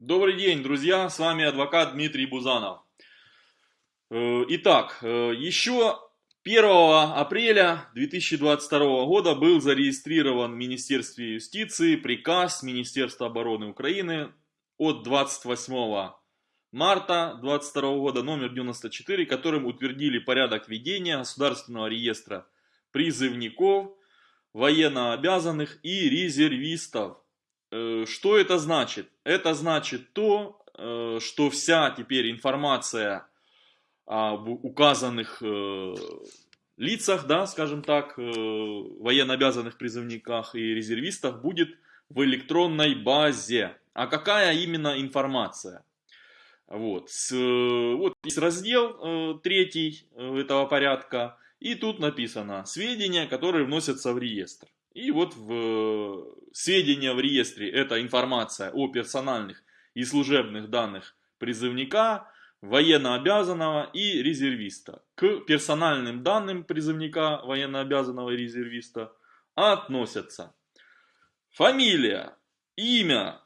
Добрый день, друзья, с вами адвокат Дмитрий Бузанов. Э, итак, э, еще 1 апреля 2022 года был зарегистрирован в Министерстве юстиции приказ Министерства обороны Украины от 28 марта 2022 года номер 94, которым утвердили порядок ведения государственного реестра призывников, военнообязанных и резервистов что это значит? Это значит то, э, что вся теперь информация об указанных э, лицах, да, скажем так, военнообязанных призывниках и резервистах будет в электронной базе. А какая именно информация? Вот, с, вот есть раздел третий этого порядка, и тут написано сведения, которые вносятся в реестр. И вот в э, сведения в реестре это информация о персональных и служебных данных призывника, военнообязанного и резервиста. К персональным данным призывника, военнообязанного и резервиста относятся фамилия, имя,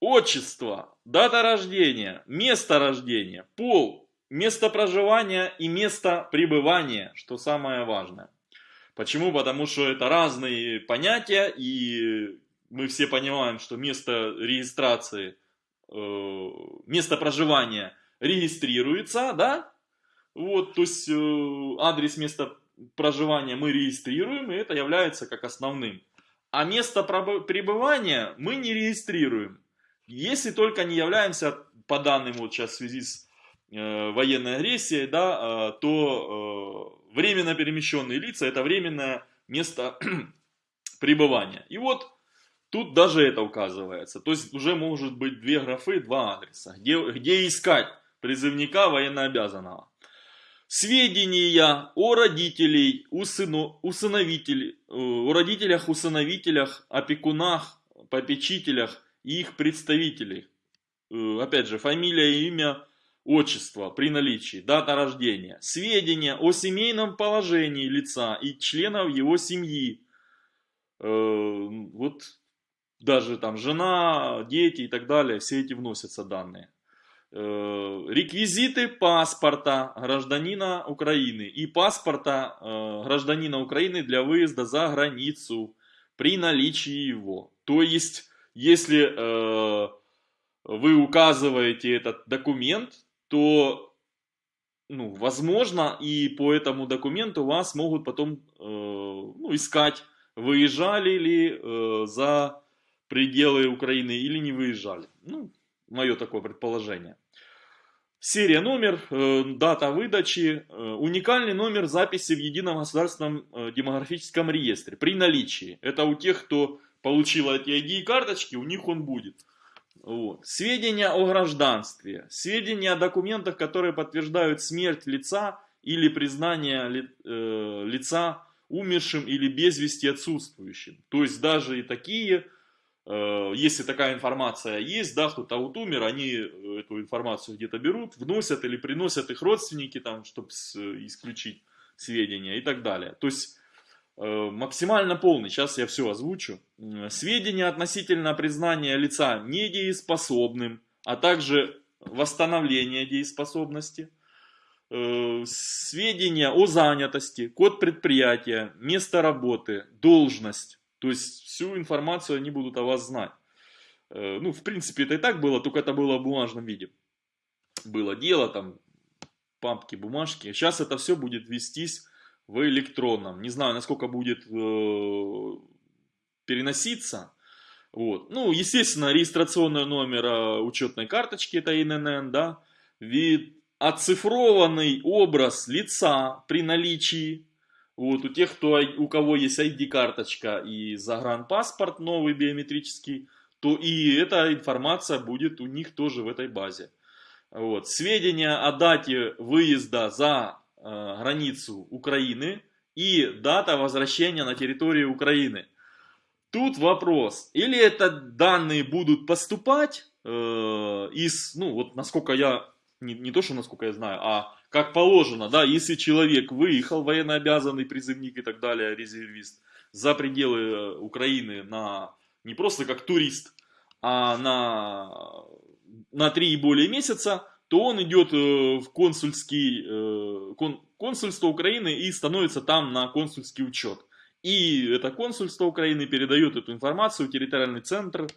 отчество, дата рождения, место рождения, пол, место проживания и место пребывания, что самое важное. Почему? Потому что это разные понятия, и мы все понимаем, что место регистрации, э, место проживания регистрируется, да? Вот, то есть э, адрес места проживания мы регистрируем, и это является как основным. А место пребывания мы не регистрируем, если только не являемся, по данным вот сейчас в связи с военной агрессией, да, э, то э, Временно перемещенные лица – это временное место пребывания. И вот тут даже это указывается. То есть уже может быть две графы, два адреса. Где, где искать призывника военнообязанного. Сведения о родителей, усыну, усыновителей, о родителях, усыновителях, опекунах, попечителях и их представителей. Э, опять же, фамилия и имя отчество при наличии, дата рождения, сведения о семейном положении лица и членов его семьи, э, вот даже там жена, дети и так далее, все эти вносятся данные. Э, реквизиты паспорта гражданина Украины и паспорта э, гражданина Украины для выезда за границу при наличии его. То есть, если вы указываете этот документ, то, ну, возможно, и по этому документу вас могут потом э, ну, искать, выезжали ли э, за пределы Украины или не выезжали. Ну, мое такое предположение. Серия номер, э, дата выдачи, э, уникальный номер записи в едином государственном э, демографическом реестре при наличии. Это у тех, кто получил эти ID-карточки, у них он будет. Вот. Сведения о гражданстве, сведения о документах, которые подтверждают смерть лица или признание ли, э, лица умершим или без вести отсутствующим. То есть даже и такие, э, если такая информация есть, да, кто-то вот умер, они эту информацию где-то берут, вносят или приносят их родственники, там, чтобы исключить сведения и так далее. То есть Э, максимально полный, сейчас я все озвучу. Сведения относительно признания лица недееспособным, а также восстановления дееспособности. Э, сведения о занятости, код предприятия, место работы, должность. То есть всю информацию они будут о вас знать. Э, ну, в принципе, это и так было, только это было в бумажном виде. Было дело, там, папки, бумажки. Сейчас это все будет вестись в электронном. Не знаю, насколько будет э, переноситься. Вот. Ну, естественно, регистрационный номер э, учетной карточки, это ИНН, да. Вид, оцифрованный образ лица при наличии. Вот, у тех, кто, у кого есть ID-карточка и загранпаспорт новый биометрический, то и эта информация будет у них тоже в этой базе. Вот. Сведения о дате выезда за границу Украины и дата возвращения на территорию Украины. Тут вопрос, или это данные будут поступать э, из, ну вот насколько я, не, не то что насколько я знаю, а как положено, да, если человек выехал, военнообязанный призывник и так далее, резервист, за пределы Украины на, не просто как турист, а на, на 3 и более месяца, то он идет э, в консульский, э, кон, консульство Украины и становится там на консульский учет. И это консульство Украины передает эту информацию в территориальный центр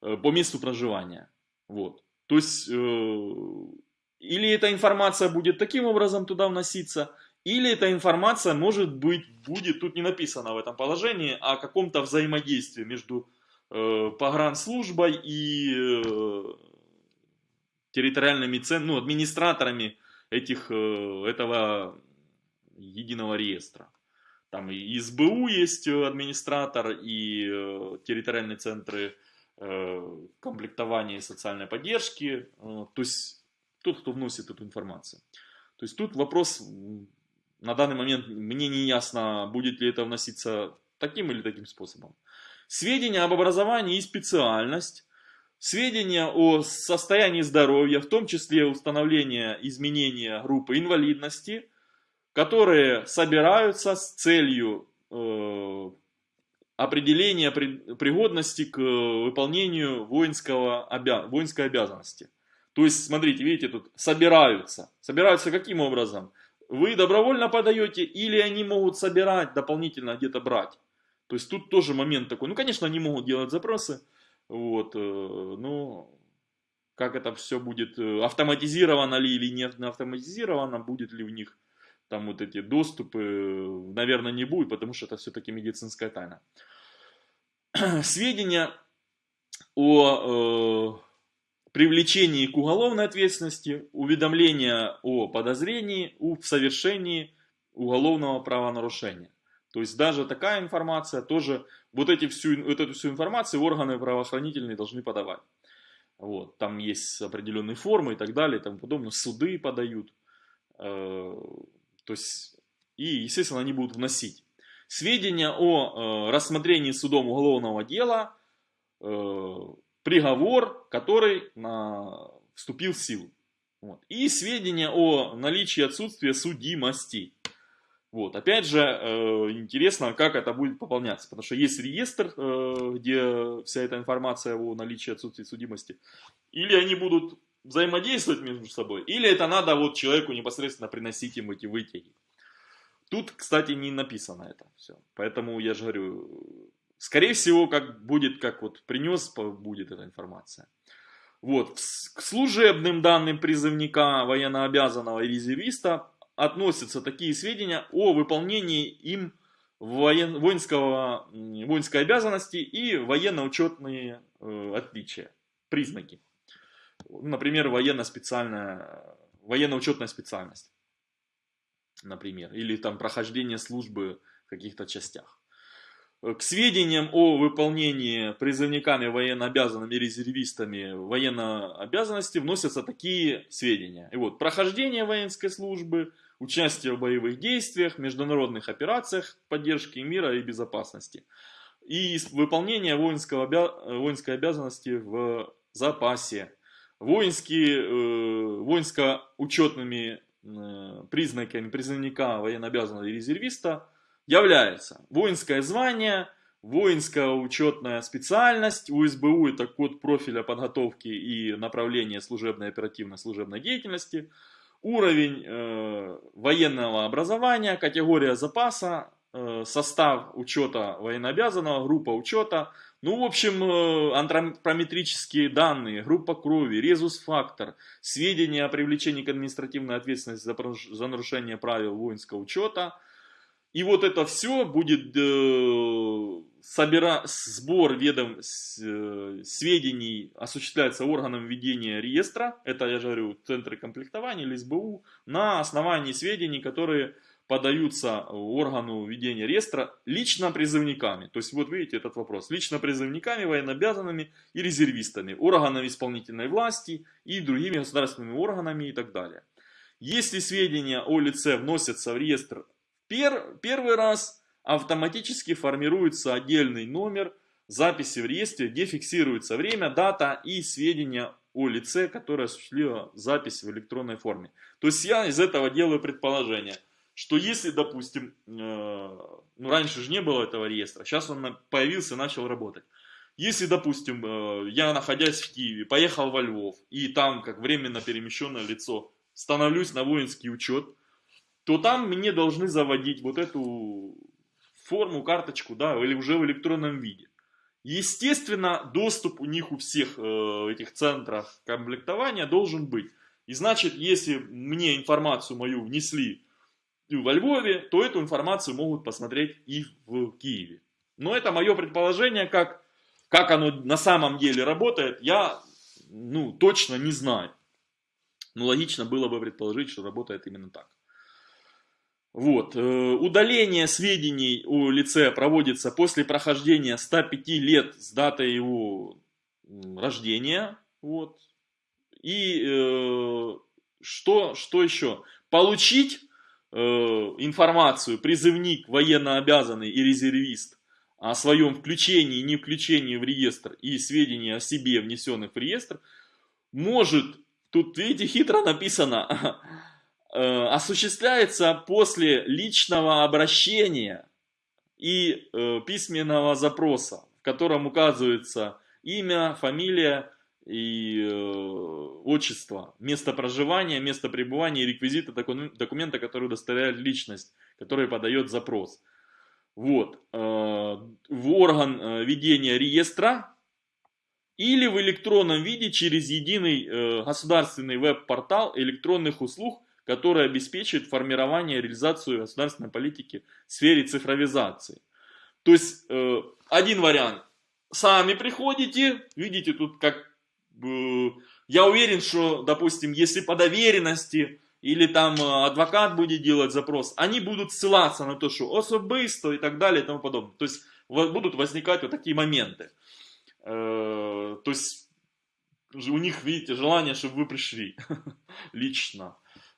э, по месту проживания. Вот. То есть, или эта информация будет таким образом туда вноситься, или эта информация может быть, будет, тут не написано в этом положении, о каком-то взаимодействии между погранслужбой и территориальными цен, ну, администраторами этих, э, этого единого реестра. Там и СБУ есть администратор, и э, территориальные центры э, комплектования и социальной поддержки. Э, то есть тот, кто вносит эту информацию. То есть тут вопрос, на данный момент мне не ясно, будет ли это вноситься таким или таким способом. Сведения об образовании и специальность, сведения о состоянии здоровья, в том числе установление изменения группы инвалидности, которые собираются с целью э, определения пригодности к выполнению воинского обя воинской обязанности. То есть, смотрите, видите, тут собираются. Собираются каким образом? Вы добровольно подаете или они могут собирать, дополнительно где-то брать? То есть тут тоже момент такой. Ну, конечно, они могут делать запросы. Вот, э, ну, как это все будет, э, автоматизировано ли или не автоматизировано, будет ли у них там вот эти доступы, наверное, не будет, потому что это все-таки медицинская тайна. Сведения о э, привлечении к уголовной ответственности, уведомление о подозрении в совершении уголовного правонарушения. То есть даже такая информация тоже, вот, эти всю, вот эту всю информацию органы правоохранительные должны подавать. Вот, там есть определенные формы и так далее и тому подобное. Суды подают. Э, то есть, и, естественно, они будут вносить. Сведения о э, рассмотрении судом уголовного дела э, приговор, который на, вступил в силу. Вот. И сведения о наличии отсутствия судимости. Вот. Опять же, э, интересно, как это будет пополняться, потому что есть реестр, э, где вся эта информация о наличии отсутствия судимости. Или они будут взаимодействовать между собой, или это надо вот человеку непосредственно приносить им эти вытяги. Тут, кстати, не написано это все. Поэтому я же говорю, Скорее всего, как будет, как вот принес, будет эта информация. Вот, к служебным данным призывника, военнообязанного и резервиста относятся такие сведения о выполнении им воен, воинского, воинской обязанности и военно-учетные э, отличия, признаки. Например, военно-специальная, военно-учетная специальность, например, или там прохождение службы в каких-то частях. К сведениям о выполнении призывниками военнообязанными резервистами военной обязанности вносятся такие сведения. И вот, прохождение воинской службы, участие в боевых действиях, международных операциях поддержки мира и безопасности. И выполнение воинского, воинской обязанности в запасе. Воинские, э, воинско-учетными э, признаками призывника военнообязанного резервиста – является воинское звание, воинская учетная специальность, у СБУ это код профиля подготовки и направления служебной оперативной служебной деятельности, уровень э, военного образования, категория запаса, э, состав учета военнообязанного, группа учета, ну, в общем, э, антропометрические данные, группа крови, резус-фактор, сведения о привлечении к административной ответственности за, нарушение правил воинского учета, и вот это все будет э, собира... сбор ведом э, сведений осуществляется органом ведения реестра, это я же говорю центры комплектования или СБУ, на основании сведений, которые подаются органу ведения реестра лично призывниками. То есть вот видите этот вопрос. Лично призывниками, военнообязанными и резервистами, органами исполнительной власти и другими государственными органами и так далее. Если сведения о лице вносятся в реестр Пер, первый раз автоматически формируется отдельный номер записи в реестре, где фиксируется время, дата и сведения о лице, которое осуществило запись в электронной форме. То есть я из этого делаю предположение, что если, допустим, э, ну раньше же не было этого реестра, сейчас он появился и начал работать. Если, допустим, э, я, находясь в Киеве, поехал во Львов, и там, как временно перемещенное лицо, становлюсь на воинский учет, то там мне должны заводить вот эту форму, карточку, да, или уже в электронном виде. Естественно, доступ у них у всех э, этих центров комплектования должен быть. И значит, если мне информацию мою внесли во Львове, то эту информацию могут посмотреть и в Киеве. Но это мое предположение, как, как оно на самом деле работает, я ну, точно не знаю. Но логично было бы предположить, что работает именно так. Вот. Э, удаление сведений о лице проводится после прохождения 105 лет с даты его рождения. Вот. И э, что, что еще? Получить э, информацию призывник, военнообязанный и резервист о своем включении и не включении в реестр и сведения о себе, внесенных в реестр, может, тут видите, хитро написано, осуществляется после личного обращения и э, письменного запроса, в котором указывается имя, фамилия и э, отчество, место проживания, место пребывания и реквизиты документа, который удостоверяет личность, который подает запрос. Вот. В орган ведения реестра или в электронном виде через единый государственный веб-портал электронных услуг который обеспечивает формирование и реализацию государственной политики в сфере цифровизации. То есть, э, один вариант. Сами приходите, видите, тут как... Я уверен, что, допустим, если по доверенности или там э, адвокат будет делать запрос, они будут ссылаться на то, что особисто и так далее и тому подобное. То есть, будут возникать вот такие моменты. Э, то есть, у них, видите, желание, чтобы вы пришли лично.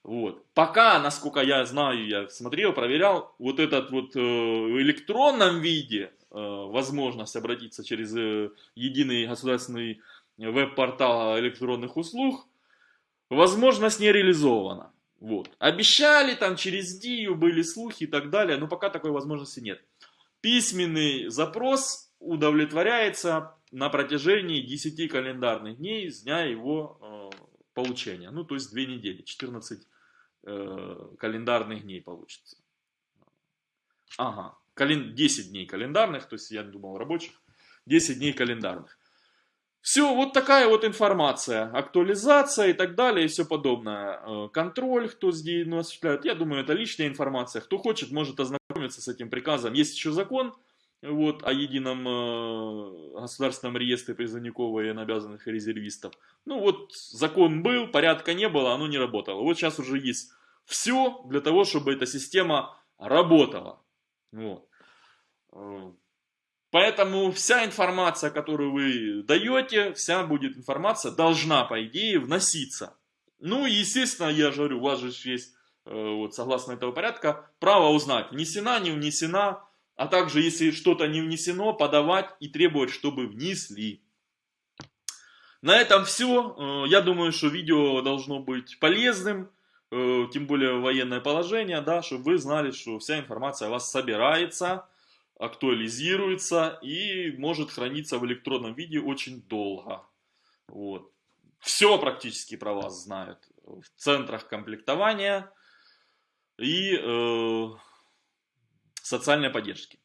Вот. Пока, насколько я знаю, я смотрел, проверял, вот этот вот э, в электронном виде э, возможность обратиться через э, единый государственный веб-портал электронных услуг, возможность не реализована. Вот. Обещали там через ДИЮ, были слухи и так далее, но пока такой возможности нет. Письменный запрос удовлетворяется на протяжении 10 календарных дней с дня его получения. Ну, то есть 2 недели, 14 э, календарных дней получится. Ага, кален... 10 дней календарных, то есть я думал рабочих, 10 дней календарных. Все, вот такая вот информация, актуализация и так далее и все подобное. Э, контроль, кто здесь ну, осуществляет, я думаю, это личная информация. Кто хочет, может ознакомиться с этим приказом. Есть еще закон, вот, о едином э, государственном реестре призывников и резервистов. Ну вот, закон был, порядка не было, оно не работало. Вот сейчас уже есть все для того, чтобы эта система работала. Вот. Э, поэтому вся информация, которую вы даете, вся будет информация, должна, по идее, вноситься. Ну естественно, я же говорю, у вас же есть, э, вот, согласно этого порядка, право узнать, внесена, не внесена, а также, если что-то не внесено, подавать и требовать, чтобы внесли. На этом все. Э, я думаю, что видео должно быть полезным, э, тем более военное положение, да, чтобы вы знали, что вся информация о вас собирается, актуализируется и может храниться в электронном виде очень долго. Вот. Все практически про вас знают в центрах комплектования и э, социальной поддержки.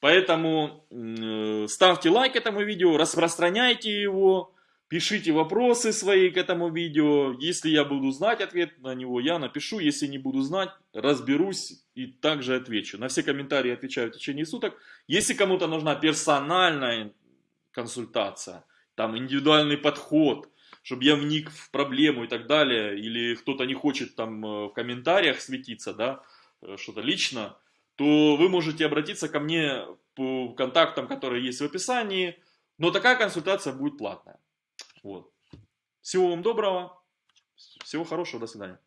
Поэтому э, ставьте лайк этому видео, распространяйте его, пишите вопросы свои к этому видео. Если я буду знать ответ на него, я напишу. Если не буду знать, разберусь и также отвечу. На все комментарии отвечаю в течение суток. Если кому-то нужна персональная консультация, там индивидуальный подход, чтобы я вник в проблему и так далее, или кто-то не хочет там э, в комментариях светиться, да, э, что-то лично, то вы можете обратиться ко мне по контактам, которые есть в описании, но такая консультация будет платная. Вот. Всего вам доброго, всего хорошего, до свидания.